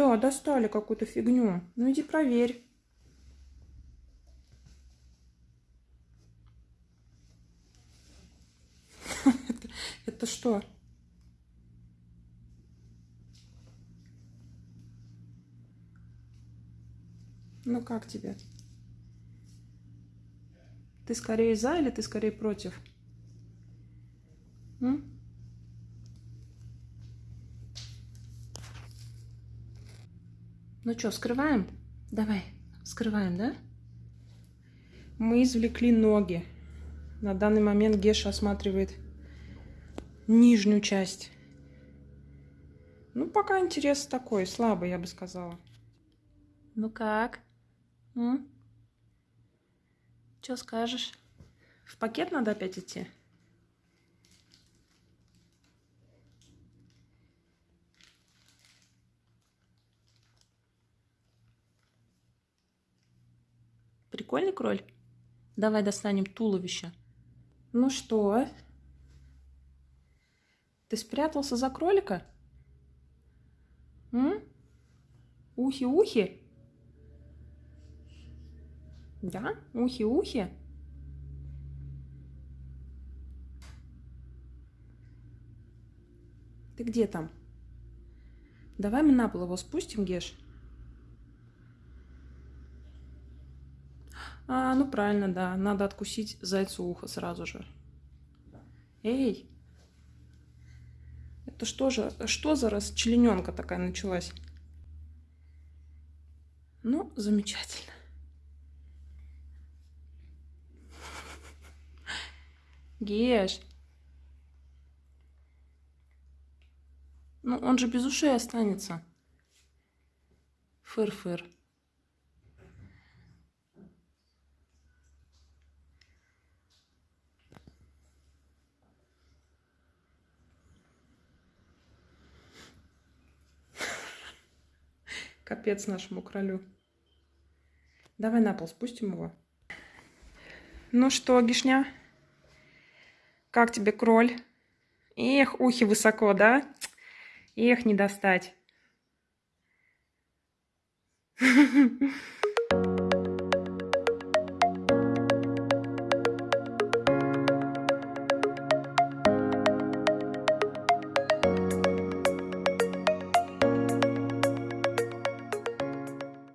Да, достали какую-то фигню. Ну иди проверь. Это, что? Ну как тебе? Ты скорее за или ты скорее против? М? Ну что, скрываем? Давай, скрываем, да? Мы извлекли ноги. На данный момент Геша осматривает нижнюю часть. Ну, пока интерес такой, слабый, я бы сказала. Ну как? М? Что скажешь? В пакет надо опять идти? Прикольный кроль? Давай достанем туловище. Ну что? Ты спрятался за кролика? Ухи-ухи? Да? Ухи-ухи? Ты где там? Давай мы на пол его спустим, Геш. А, ну правильно, да. Надо откусить зайцу ухо сразу же. Эй! Это что же, что за расчлененка такая началась? Ну, замечательно. Геш. Ну, он же без ушей останется. Фыр-фыр. Капец нашему кролю. Давай на пол спустим его. Ну что, Гишня? Как тебе кроль? Эх, ухи высоко, да? Эх, не достать.